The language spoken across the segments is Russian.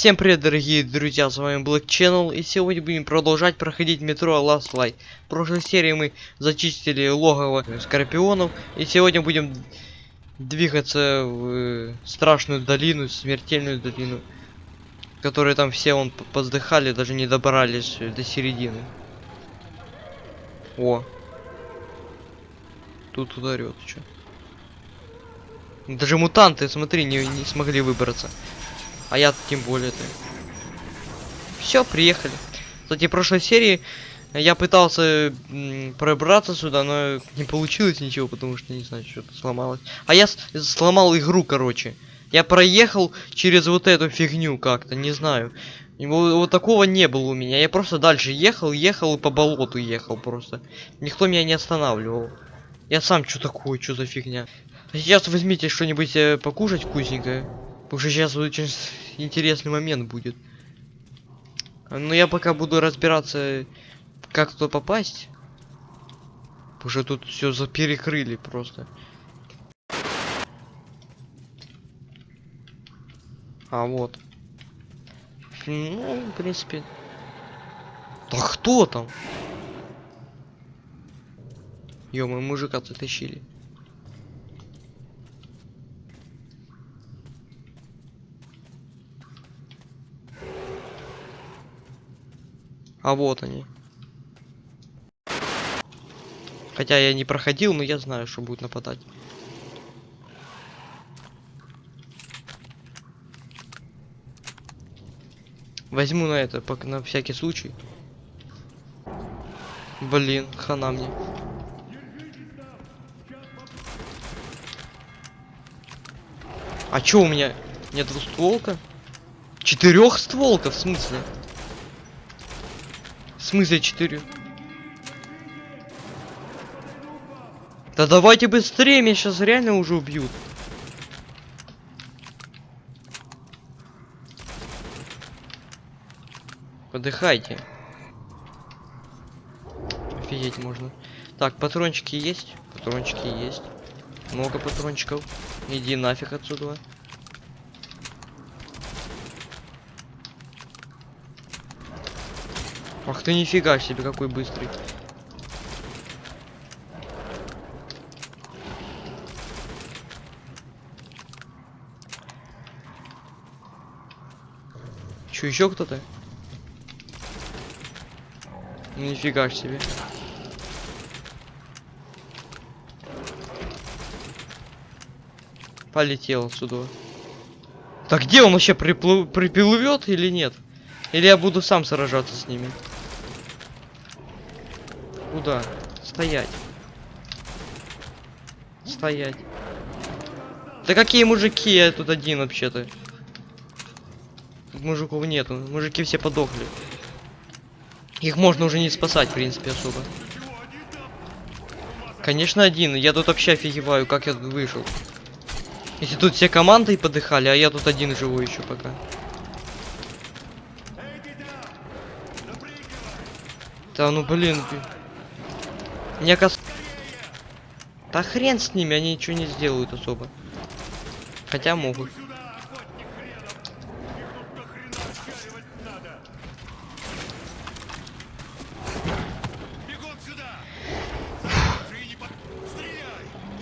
Всем привет, дорогие друзья, с вами Black Channel, и сегодня будем продолжать проходить метро Last Light. В прошлой серии мы зачистили логово скорпионов, и сегодня будем двигаться в э, страшную долину, смертельную долину, которые там все он поздыхали, даже не добрались э, до середины. О, тут ударет, что? Даже мутанты, смотри, не, не смогли выбраться. А я тем более-то. Все, приехали. Кстати, в прошлой серии я пытался пробраться сюда, но не получилось ничего, потому что, не знаю, что-то сломалось. А я сломал игру, короче. Я проехал через вот эту фигню как-то, не знаю. Вот, вот такого не было у меня. Я просто дальше ехал, ехал и по болоту ехал просто. Никто меня не останавливал. Я сам что такое, что за фигня. Сейчас возьмите что-нибудь э, покушать вкусненькое. Потому что сейчас очень интересный момент будет. Но я пока буду разбираться, как туда попасть. Потому что тут все заперекрыли просто. А вот. Ну, в принципе. Да кто там? мы мужика затащили. А вот они. Хотя я не проходил, но я знаю, что будет нападать. Возьму на это, на всякий случай. Блин, хана мне. А чё у меня? Нет двустволка? Четырехстволка, в смысле? Смысле 4? Да давайте быстрее, меня сейчас реально уже убьют. Подыхайте. Офигеть можно. Так, патрончики есть? Патрончики есть. Много патрончиков. Иди нафиг отсюда. Ах ты нифига себе, какой быстрый. Че, еще кто-то? Нифига себе. Полетел отсюда. Так где он вообще приплыв... приплывет или нет? Или я буду сам сражаться с ними? Куда? Стоять. Стоять. Да какие мужики? Я тут один вообще-то. Мужиков нету. Мужики все подохли. Их можно уже не спасать, в принципе, особо. Конечно, один. Я тут вообще офигеваю, как я тут вышел. Если тут все команды подыхали, а я тут один живу еще пока. Да ну блин. Мне кас... Да хрен с ними, они ничего не сделают особо. Хотя могут.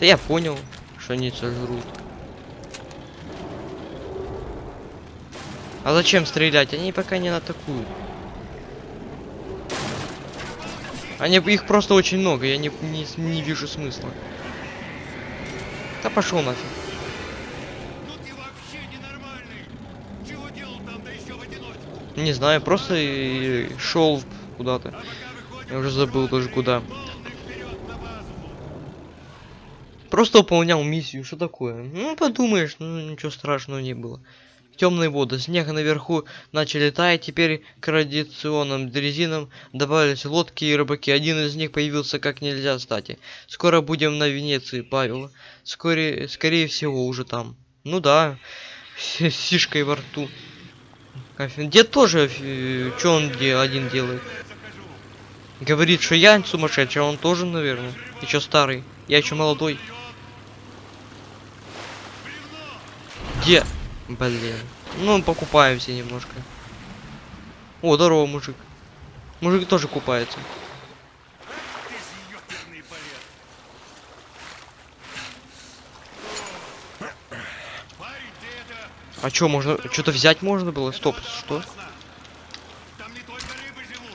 Да я понял, что они сожрут. А зачем стрелять? Они пока не атакуют. Они их просто очень много, я не, не, не вижу смысла. Да пошел нафиг. Не знаю, просто шел куда-то. Я уже забыл даже куда. Просто выполнял миссию, что такое? Ну, подумаешь, ну ничего страшного не было темные воды. Снег наверху начали таять, теперь к радиационным дрезинам добавились лодки и рыбаки. Один из них появился как нельзя кстати. Скоро будем на Венеции, Павел. Скорее, скорее всего, уже там. Ну да, с сишкой во рту. Дед тоже, э, что он где один делает? Говорит, что я сумасшедший, а он тоже, наверное. Еще старый. Я еще молодой. Где? Блин. Ну, покупаемся немножко. О, здорово, мужик. Мужик тоже купается. А чё, можно... Что-то взять можно было? Стоп, что?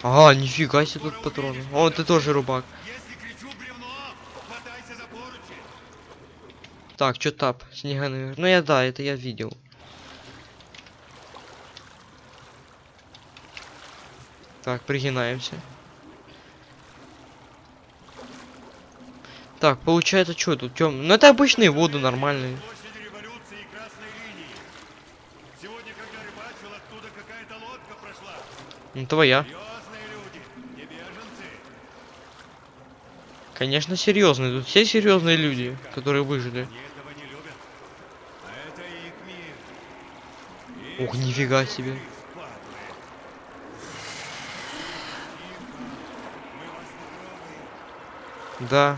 Ага, нифига себе тут патроны. О, ты тоже поручи. Так, чё тап? Снега наверх. Ну я да, это я видел. Так, пригинаемся. Так, получается, что тут тем? Ну это обычные воды нормальные. Сегодня, рыбачил, прошла. Ну твоя. Люди. Конечно, серьезные. Тут все серьезные люди, которые выжили. Любят. А. Ух, нифига себе. Их падлы. Тихо. Мы вас не трогаем. Да. Хрен их знает, из чего они мутировали. Мы их креветками сутку тычем. На вид они, конечно,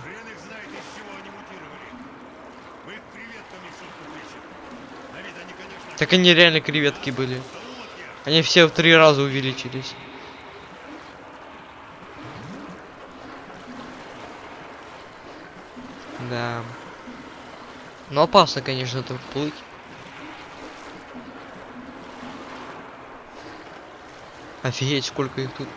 Так они реально креветки были. Они все в три раза увеличились. Да. Ну опасно, конечно, тут плыть. Офигеть, сколько их тут.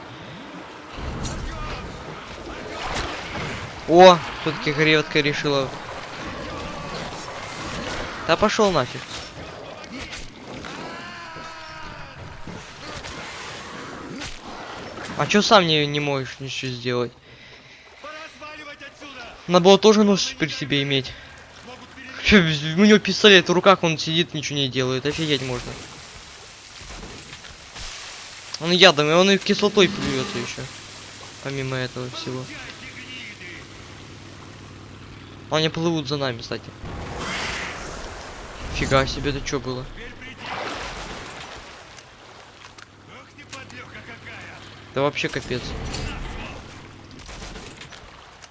О, все-таки креветка решила. Да пошел нафиг. А чё сам не, не можешь ничего сделать? Надо было тоже нож при себе иметь. У него пистолет в руках, он сидит, ничего не делает. Офигеть можно. Он ядом, и он и кислотой плюется еще. Помимо этого всего. Они плывут за нами, кстати. Фига себе, это что было? Да вообще капец.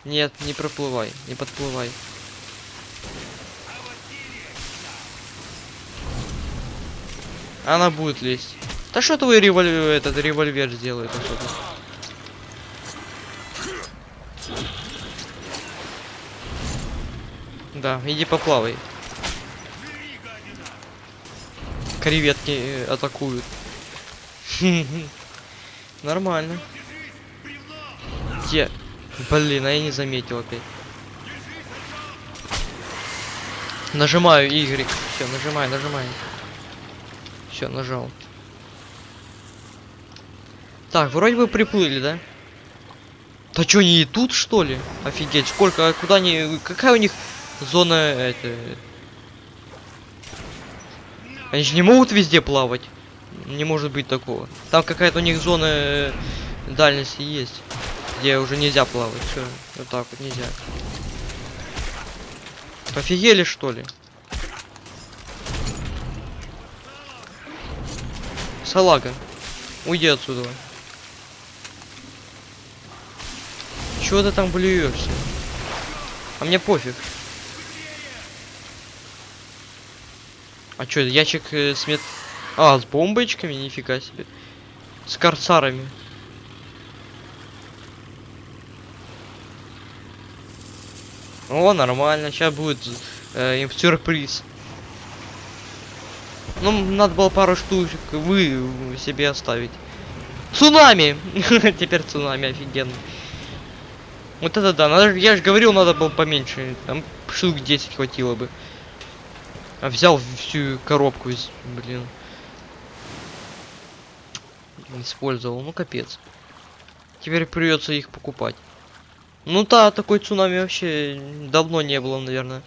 Нет, не проплывай, не подплывай. Она будет лезть. Да что твой револьвер, этот револьвер сделает особо? Да, иди поплавай. Креветки э, атакуют. Нормально. Где? Блин, а я не заметил опять. Нажимаю Y. Все, нажимаю, нажимаю. Все, нажал. Так, вроде бы приплыли, да? Да что, они и тут, что ли? Офигеть, сколько, а куда они, какая у них зона, это... Они же не могут везде плавать. Не может быть такого. Там какая-то у них зона э, дальности есть, где уже нельзя плавать. Все, вот так вот нельзя. Офигели что ли? Салага, уйди отсюда. Чего ты там блюешься? А мне пофиг. А чё, ящик э, с мет... А, с бомбочками? Нифига себе. С корсарами. О, нормально. Сейчас будет э, им сюрприз. Ну, надо было пару штучек вы себе оставить. Цунами! Теперь цунами, офигенно. Вот это да, надо, я же говорил, надо было поменьше. Там штук 10 хватило бы. А взял всю коробку из, блин. Использовал, ну капец. Теперь придется их покупать. Ну да, такой цунами вообще давно не было, наверное.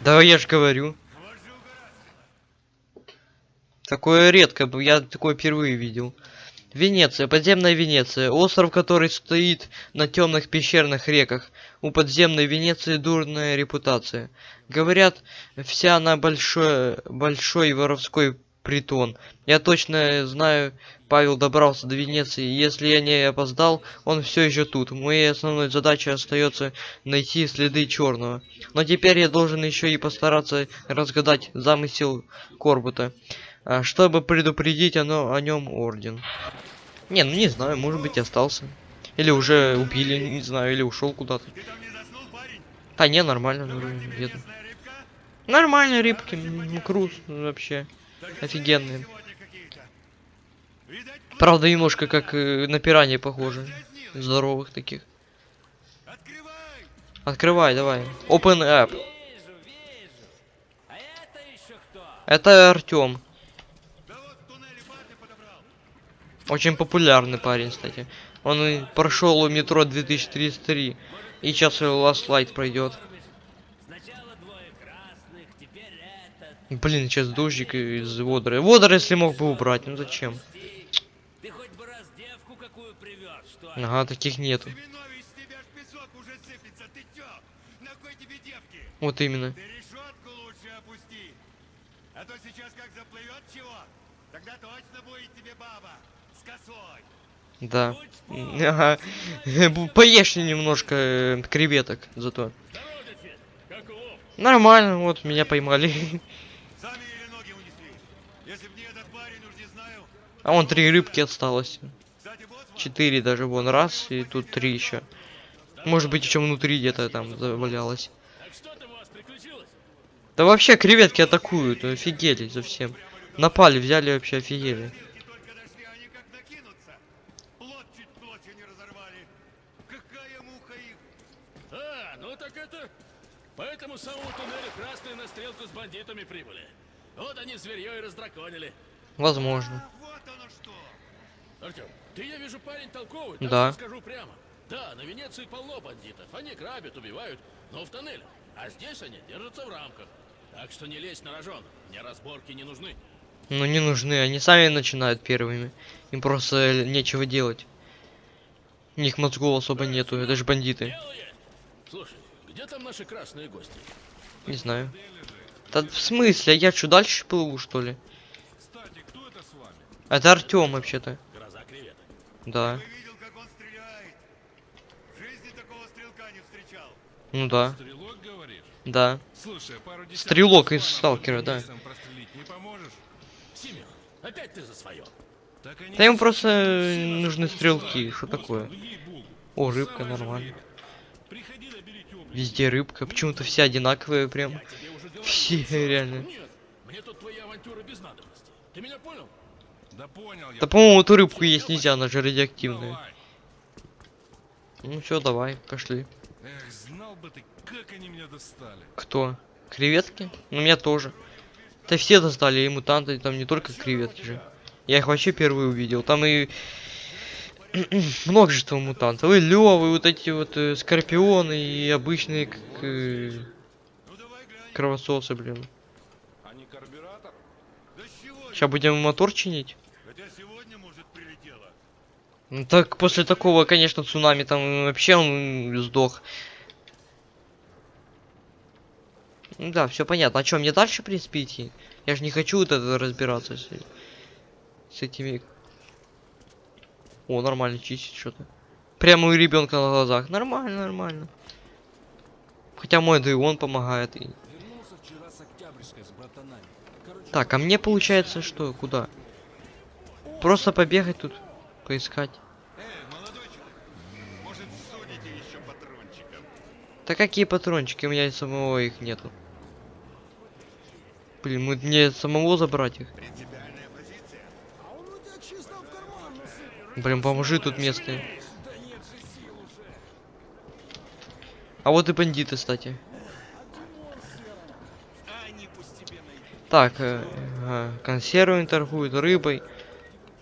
Да я же говорю. Такое редко, я такое впервые видел. Венеция, подземная Венеция, остров, который стоит на темных пещерных реках. У подземной Венеции дурная репутация. Говорят, вся она большой, большой воровской притон. Я точно знаю, Павел добрался до Венеции. Если я не опоздал, он все еще тут. Моей основной задачей остается найти следы черного. Но теперь я должен еще и постараться разгадать замысел Корбута, чтобы предупредить оно, о нем орден. Не, ну не знаю, может быть остался. Или уже убили, не знаю, или ушел куда-то. А не, нормально, ну, где-то. Нормально, рыбки, м, круз вообще. Офигенные. Правда, немножко как э, на пираньи похоже. Здоровых таких. Открывай! Давай. Open app. А? Это Артем. Да вот в туннеле парня подобрал. Очень популярный парень, кстати. Он прошел метро 2033. И сейчас Last Light пройдет. Блин, сейчас дождик из водоры. Водоры, если мог бы убрать, ну зачем? Пусти. Ты хоть бы раз девку какую привез, что ли? Ага, таких нету. Семенович, с тебя ж песок уже сыпется. Ты чё? На кой тебе девки? Вот именно. Ты решетку лучше опусти. А то сейчас как заплывет чего, тогда точно будет тебе баба. С косой. Да. Ага. Поешь немножко э, креветок зато. Нормально, вот меня поймали. А вон три рыбки осталось. Четыре даже вон раз и тут три еще. Может быть еще внутри где-то там завалялось. Да вообще креветки атакуют, офигели совсем. Напали, взяли вообще офигели. не только дошли, они как накинутся. Плот чуть ночью не разорвали. Какая муха их. А, ну так это... По этому самому туннелю красные на бандитами прибыли. Вот они зверье и раздраконили. Возможно. А вот оно что. Артем, ты, я вижу, парень толковый, так Да. скажу прямо. Да, на Венеции полно бандитов. Они грабят, убивают, но в тоннелях. А здесь они держатся в рамках. Так что не лезь на рожон. Мне разборки не нужны. Ну не нужны, они сами начинают первыми. Им просто нечего делать. У них мозгов особо нету, это же бандиты. Слушай, где там наши красные гости? Не знаю. Да в смысле, я что, дальше плыву, что ли? Кстати, кто это с вами? Это Артем вообще-то. Гроза креветок. Да. Видел, как он стреляет? В жизни такого стрелка не встречал. Ну да. Стрелок, говоришь? Да. Слушай, Стрелок из Сталкера, да. Семен, опять ты за свое. Так они Да ему сейчас просто нас нужны стрелки, что такое? ну. О, рыбка, нормально. Везде рыбка, почему-то все одинаковые прям. Что- реально. Нет, мне тут твои авантюры без надобности. Ты меня понял? Да понял я. Да по-моему эту рыбку есть нельзя, она же радиоактивная. Давай. Ну все, давай, пошли. Эх, знал бы ты, как они меня достали. Кто? Креветки? Ну меня тоже. Да все достали, и мутанты, там не только креветки же. Я их вообще первые увидел. Там и множество мутантов. И левы, вот эти вот э, скорпионы и обычные как, э. Кровососы, блин. А не карбюратор? Да с чего? Сейчас будем мотор чинить. Хотя сегодня, может, прилетело. Ну так после такого, конечно, цунами там вообще он сдох. Ну да, все понятно. А что, мне дальше, в принципе, идти? Я же не хочу вот это разбираться с, с этими. О, нормально чистить что-то. Прямо у ребенка на глазах. Нормально, нормально. Хотя мой да и он помогает. И... Вернулся вчера с Октябрьской с братанами. Короче, Так, а мне получается что? Куда? Просто побегать тут, поискать. Да какие патрончики? У меня и самого их нету. Блин, мне самого забрать их. Блин, поможи тут местные. А вот и бандиты, кстати. А они пусть тебе найдут. Так, э, ага, консервами торгуют, рыбой.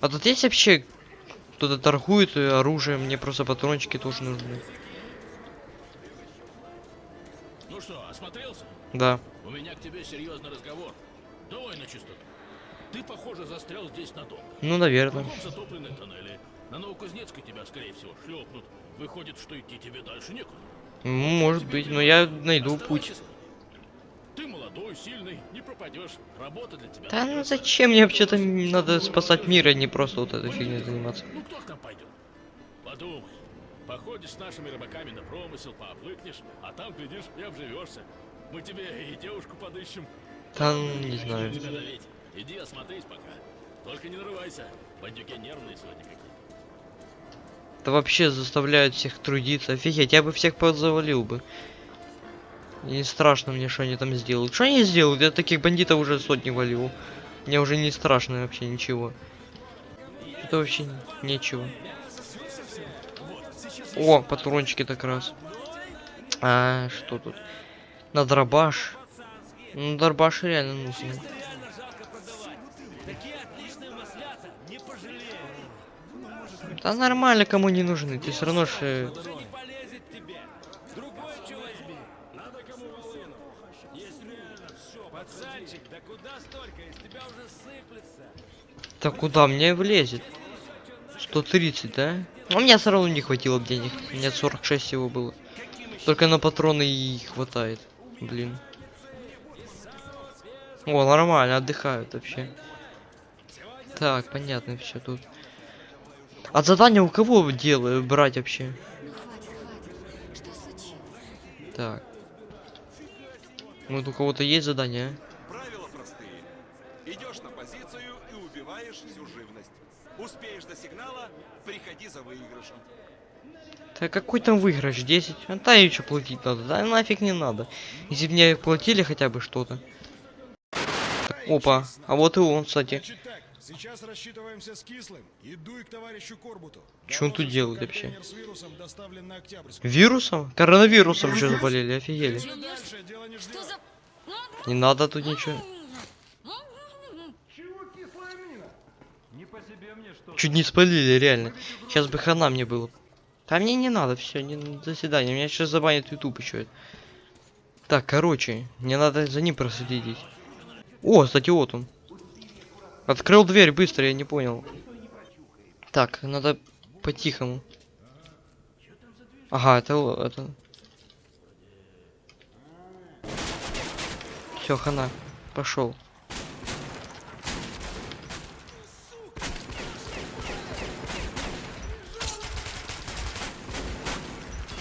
А тут есть вообще кто-то торгует э, оружием? Мне просто патрончики тоже нужны. Ну что, осмотрелся? Да. У меня к тебе серьезный разговор. Давай на чистоту. Ты, похоже, застрял здесь надолго. Ну, наверное. Кругом затоплены тоннели. На Новокузнецкой тебя, скорее всего, шлепнут. Выходит, что идти тебе дальше некуда. Ну, может быть, но я найду путь. Молодой, сильный, не пропадешь. Работа для тебя. Да ну зачем мне вообще-то надо спасать мир, а не просто вот этой фигней заниматься. Ну кто к нам пойдет? Подумай. Походишь с нашими рыбаками на промысел, пообвыкнешь, а там, глядишь, и обживешься. Мы тебе и девушку подыщем. Да ну, не знаю. Иди осмотрись пока. Только не нарывайся. Бандюки нервные сегодня какие. Да вообще заставляют всех трудиться. Офигеть, я бы всех подзавалил бы. Не страшно мне, что они там сделают. Что они сделают? Я таких бандитов уже сотни валил. Мне уже не страшно вообще ничего. Это вообще нечего. О, патрончики так раз. А, что тут? На дробаш. Ну, дробаш реально пожалею. Да нормально, кому не нужны. Ты все равно ж... э, Да не полезет тебе. Другой что возьми. Надо кому волыну. Есть реально все. Пацанчик, да куда столько? Из тебя уже сыплется. Да куда мне влезет? 130, да? У меня все равно не хватило денег. У меня 46 всего было. Только на патроны и хватает. Блин. О, нормально, отдыхают вообще. Так, понятно все тут. А задание у кого делаю брать вообще? Так. Вот у кого-то есть задание, а? Сигнала, приходи за выигрышем. Да какой там выигрыш? 10? А та еще платить надо. Да нафиг не надо. Если бы мне платили хотя бы что-то. Опа, а вот и он, кстати. Так, сейчас рассчитываемся с Кислым и дуй к товарищу Корбуту. Чё он тут делает что вообще? вирусом. Вирусом? Коронавирусом еще заболели, офигели. Что. Не надо тут ничего. Чуть не спалили, реально. Сейчас бы хана мне было. Да мне не надо, все, не до свидания. Меня сейчас забанят YouTube еще. Так, короче, мне надо за ним проследить. О, кстати, вот он. Открыл дверь быстро, я не понял. Так, надо по-тихому. Ага, это... это... Все, хана. Пошел.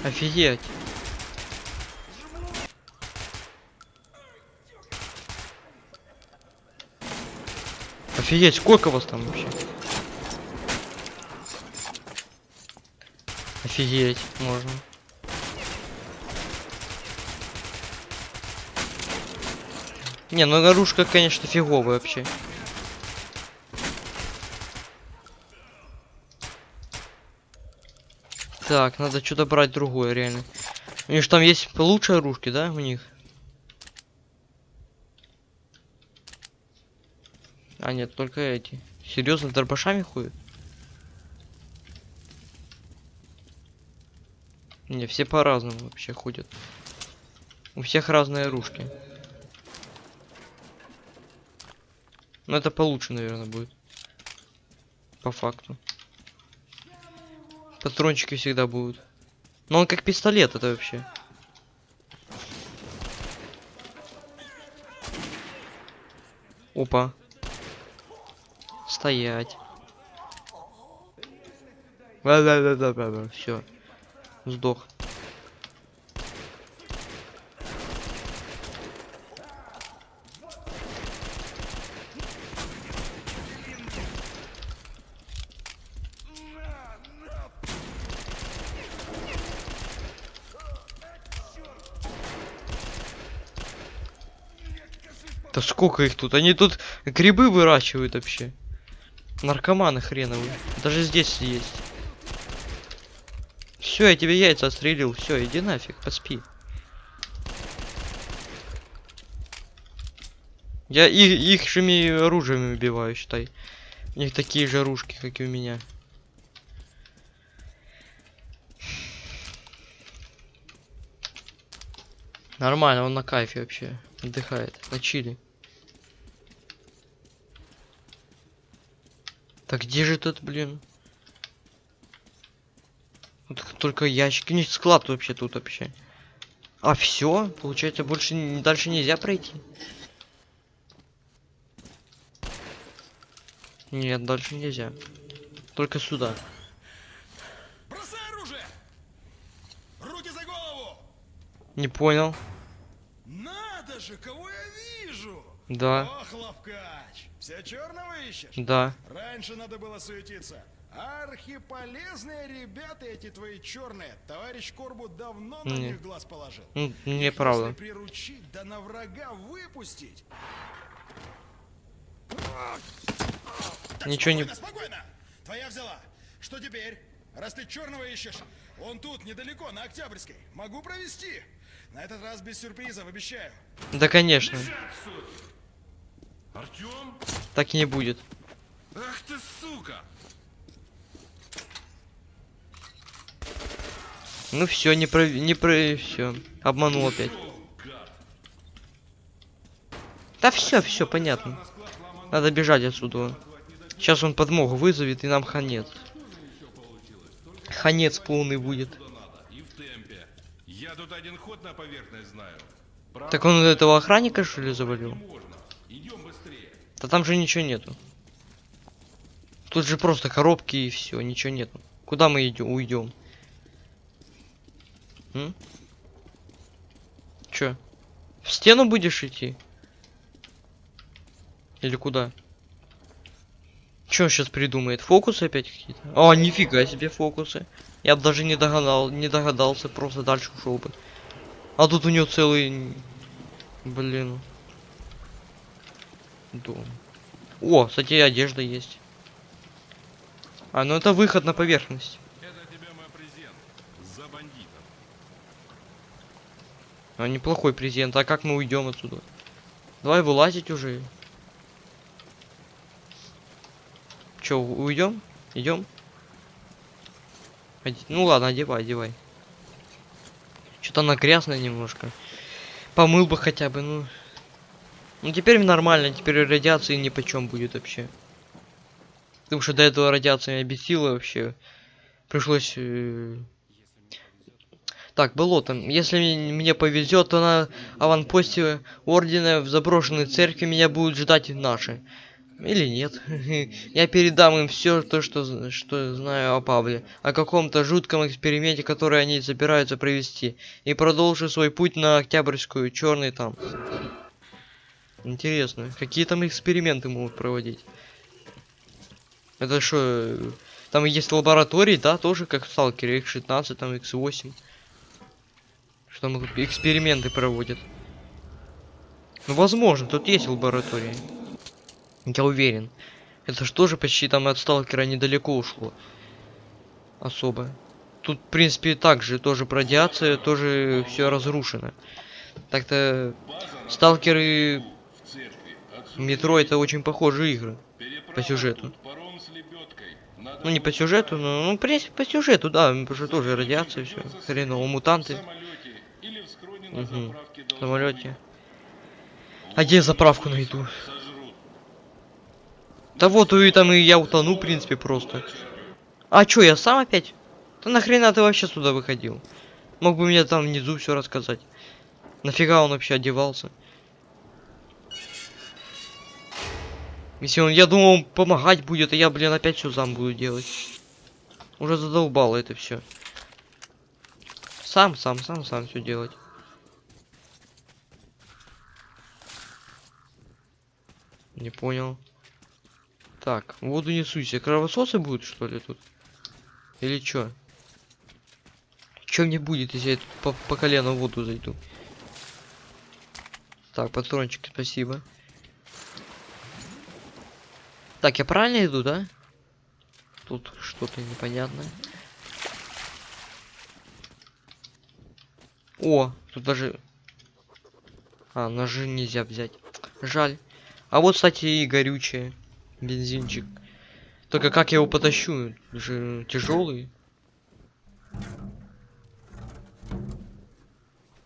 Офигеть. Офигеть, сколько вас там вообще? Офигеть, можно. Не, ну наружка, конечно, фиговая вообще. Так, надо что-то брать другое, реально. У них ж там есть получше оружки, да, у них? А, нет, только эти. Серьезно, дробашами ходят? Не, все по-разному вообще ходят. У всех разные оружки. Но это получше, наверное, будет. По факту. Патрончики всегда будут. Но он как пистолет, это вообще. Опа. Стоять. Да-да-да-да-да. Все. Сдох. Да сколько их тут? Они тут грибы выращивают вообще. Наркоманы хреновые. Даже здесь есть. Все, я тебе яйца отстрелил. Все, иди нафиг, поспи. Я их, их же оружием убиваю, считай. У них такие же оружки, как и у меня. Нормально, он на кайфе вообще. Отдыхает, на чили. Так где же тут, блин? Только ящики. У них склад вообще тут вообще. А все, получается, больше дальше нельзя пройти. Нет, дальше нельзя. Только сюда. Бросай оружие! Руки за голову! Не понял. Надо же, кого я вижу! Да, Ох, ловкач! Все черного ищешь? да. Раньше надо было суетиться. Архиполезные ребята эти твои черные. Товарищ Корбу давно на Не. них глаз положил. Их неправда. Если приручить, да на врага выпустить. Так, Ничего не- спокойно, спокойно. Твоя взяла. Что теперь? Раз ты черного ищешь, он тут, недалеко, на Октябрьской. Могу провести. На этот раз без сюрпризов, обещаю. Да, конечно. Артем? Так и не будет. Ах ты сука! Ну все, не про... не про... все. Обманул опять. Да все, все, понятно. Надо бежать отсюда. Сейчас он подмогу вызовет, и нам конец. Конец полный будет. И в темпе. Я тут один ход на поверхность знаю. Правда, Так он этого охранника, что ли, завалил? Да там же ничего нету. Тут же просто коробки и все, ничего нету. Куда мы идем? Уйдем. Чё? В стену будешь идти? Или куда? Чё он сейчас придумает? Фокусы опять какие-то? А, нифига себе фокусы. Я бы даже не догадал, не догадался, просто дальше ушел бы. А тут у него целый... Блин. Дом. О, кстати, одежда есть. А, ну это выход на поверхность. Это тебе мой презент. За бандитов. А неплохой презент. А как мы уйдем отсюда? Давай вылазить уже. Че, уйдем? Идем? Оде- Ну ладно, одевай, одевай. Что-то она грязная немножко. Помыл бы хотя бы, ну. Ну теперь нормально, теперь радиации ни почем будет вообще. Потому что до этого радиация меня бесила вообще. Пришлось э, так, болото. Если м- мне повезет, то на аванпосте ордена в заброшенной церкви меня будут ждать наши. Или нет. Я передам им все то, что, что знаю о Павле. О каком-то жутком эксперименте, который они собираются провести. И продолжу свой путь на Октябрьскую, черный там. Интересно, какие там эксперименты могут проводить? Это что, там есть лаборатории, да, тоже как в Сталкере, X16, там X8. Что там эксперименты проводят. Ну, возможно, тут есть лаборатории. Я уверен. Это ж тоже почти там от сталкера недалеко ушло. Особо. Тут, в принципе, также тоже радиация, тоже все разрушено. Так-то сталкеры метро это очень похожие игры по сюжету. Паром с лебедкой. Надо Ну не по сюжету, но ну, в принципе по сюжету, да, потому что тоже радиация, все. Хреново, мутанты. в или в самолете. А где заправку найду? Да вот и там и я утону, в принципе, просто. А чё, я сам опять? Да нахрена ты вообще сюда выходил? Мог бы мне там внизу все рассказать. Нафига он вообще одевался? Если он, я думал, он помогать будет, а я, блин, опять все сам буду делать. Уже задолбало это все. Сам, сам, сам, сам все делать. Не понял. Так, воду не суйся. Кровососы будут, что ли, тут? Или чё? Чё мне будет, если я по, по колено в воду зайду? Так, патрончики, спасибо. Так, я правильно иду, да? Тут что-то непонятное. О, тут даже... А, ножи нельзя взять. Жаль. А вот, кстати, и горючее. Бензинчик. Только как я его потащу? Же тяжелый.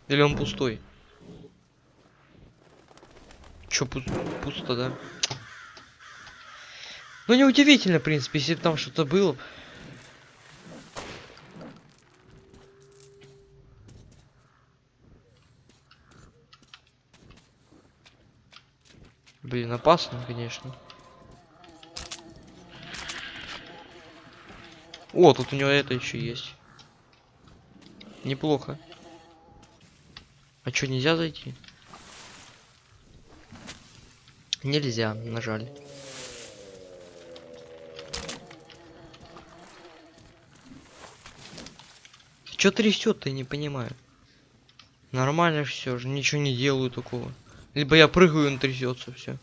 Или он пустой? Чё, пу- пусто, да? Ну, неудивительно, в принципе, если там что-то было. Блин, опасно, конечно. О, тут у него это еще есть. Неплохо. А что, нельзя зайти? Нельзя, нажали. Чё трясет-то, я не понимаю. Нормально все же, ничего не делаю такого. Либо я прыгаю, он трясется, все.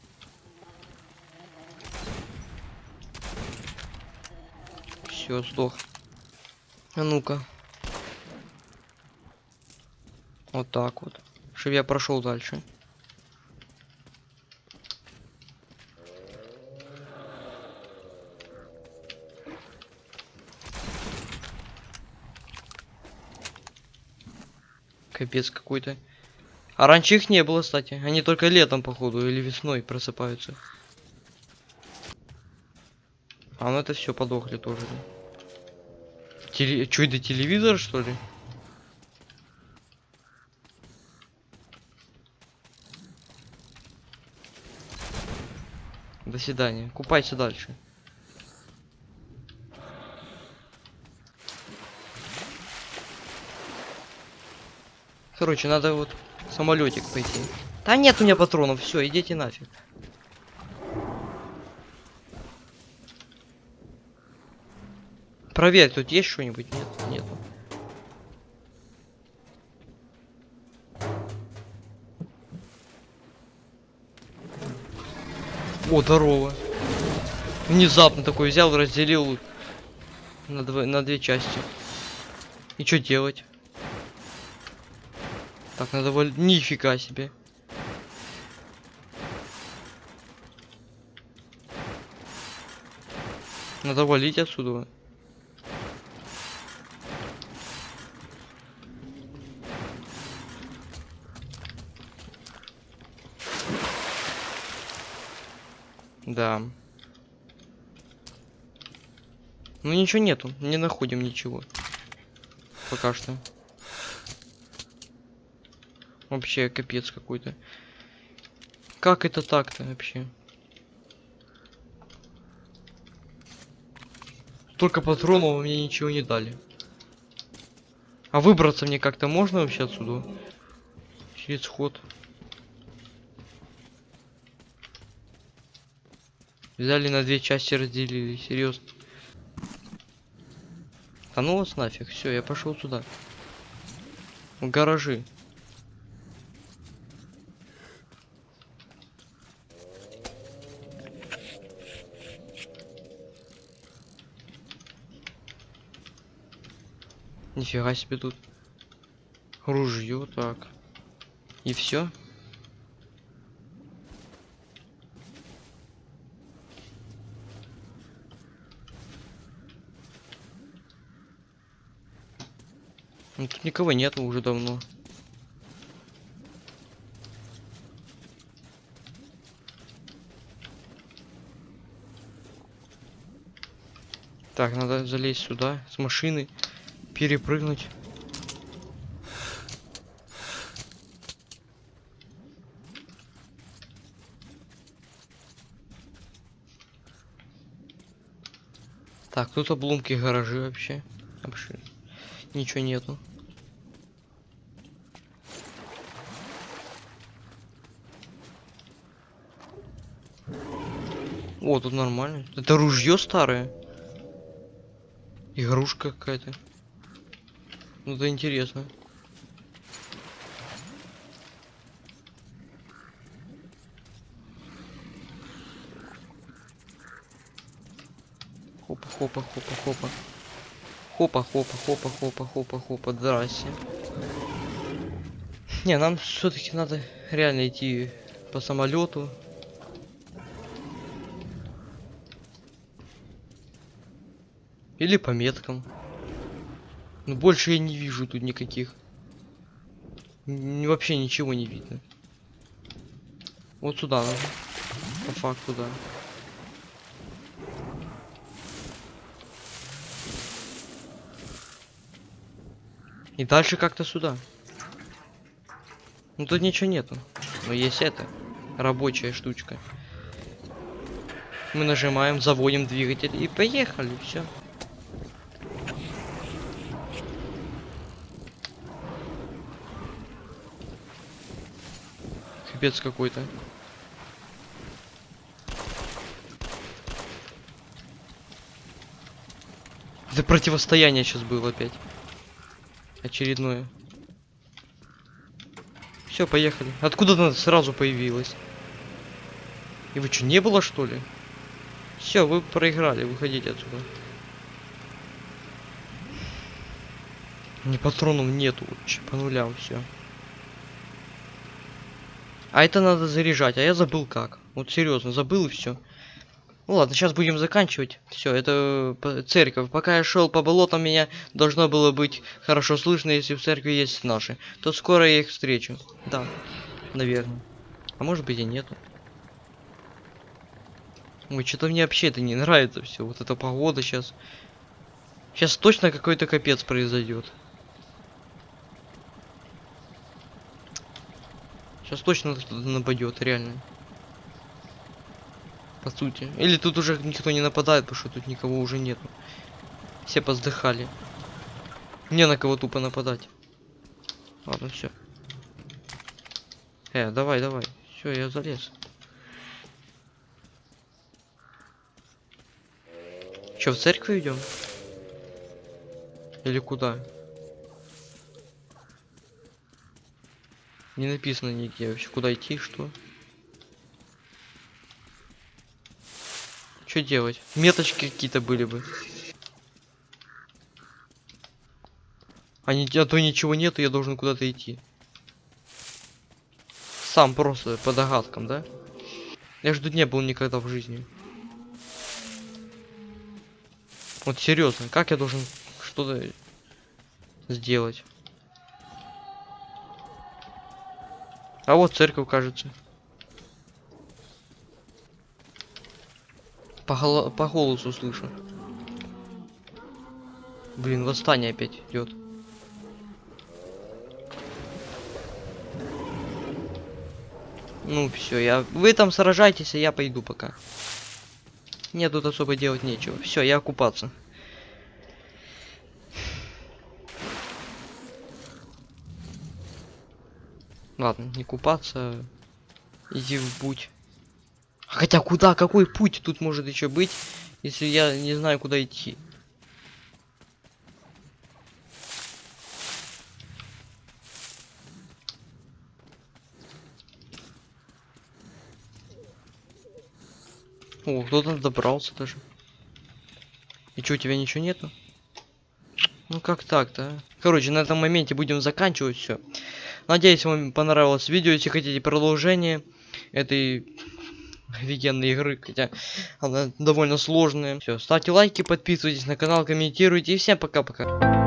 Все, сдох. А ну-ка. Вот так вот. Чтобы я прошел дальше. Капец какой-то. А раньше их не было, кстати. Они только летом, походу, или весной просыпаются. А ну это все подохли тоже. да. Теле... Это телевизор, что ли? До свидания. Купайся дальше. Короче, надо вот самолетик пойти. Да нет у меня патронов, все, идите нафиг. Проверь, тут есть что-нибудь? Нет, нету. О, здорово. Внезапно такой взял, разделил на, дво- на две части. И что делать? Так, надо валь... Нифига себе. Надо валить отсюда. Да. Ну ничего нету, не находим ничего. Пока что. Вообще капец какой-то. Как это так-то вообще? Только патронов мне ничего не дали. А выбраться мне как-то можно вообще отсюда? Через ход. Взяли на две части разделили, серьезно. Да ну вас нафиг, все, я пошел сюда. В гаражи. Нифига себе тут. Ружье, так. И все. Ну, тут никого нету уже давно. Так, надо залезть сюда с машины, перепрыгнуть. Так, тут обломки гаражи вообще. Вообще ничего нету. О, тут нормально. Это ружье старое. Игрушка какая-то. Ну это интересно. Хопа, хопа, хопа, хопа. Хопа, хопа, хопа, хопа, хопа, хопа, здрасте. Не, нам все-таки надо реально идти по самолету. Или по меткам. Но больше я не вижу тут никаких. Н- Вообще ничего не видно. Вот сюда надо. По факту, да. И дальше как-то сюда. Ну тут ничего нету. Но есть это. Рабочая штучка. Мы нажимаем, заводим двигатель и поехали, все. Капец какой-то. Это противостояние сейчас было опять. Очередное. Все, поехали. Откуда она сразу появилась? И вы что, не было что ли? Все, вы проиграли, выходите отсюда. Ни патронов нету, по нулям все. А это надо заряжать, а я забыл как. Вот серьезно, забыл и все. Ну ладно, сейчас будем заканчивать. Все, это п- церковь. Пока я шел по болотам, меня должно было быть хорошо слышно, если в церкви есть наши. То скоро я их встречу. Да, наверное. А может быть и нету. Ой, что-то мне вообще это не нравится все. Вот эта погода сейчас. Сейчас точно какой-то капец произойдет. Сейчас точно кто-то нападет, реально. По сути. Или тут уже никто не нападает, потому что тут никого уже нету. Все поздыхали. Не на кого тупо нападать. Ладно, все. Э, давай, давай. Все, я залез. Че, в церковь идем? Или куда? Не написано нигде вообще, куда идти, что. Что делать? Меточки какие-то были бы. А, не, а то ничего нету, я должен куда-то идти. Сам просто по догадкам, да? Я тут не был никогда в жизни. Вот серьезно, как я должен что-то сделать? А вот церковь, кажется. По, голо- по голосу слышу. Блин, восстание опять идет. Ну все, я. Вы там сражайтесь, а я пойду пока. Мне тут особо делать нечего. Все, я купаться. Ладно, не купаться. а Иди в путь. Хотя куда? Какой путь тут может еще быть, если я не знаю, куда идти? О, кто-то добрался даже. И что, у тебя ничего нету? Ну как так-то? а? Короче, на этом моменте будем заканчивать все. Надеюсь, вам понравилось видео. Если хотите продолжение этой офигенной игры, хотя она довольно сложная. Все, ставьте лайки, подписывайтесь на канал, комментируйте. И всем пока-пока.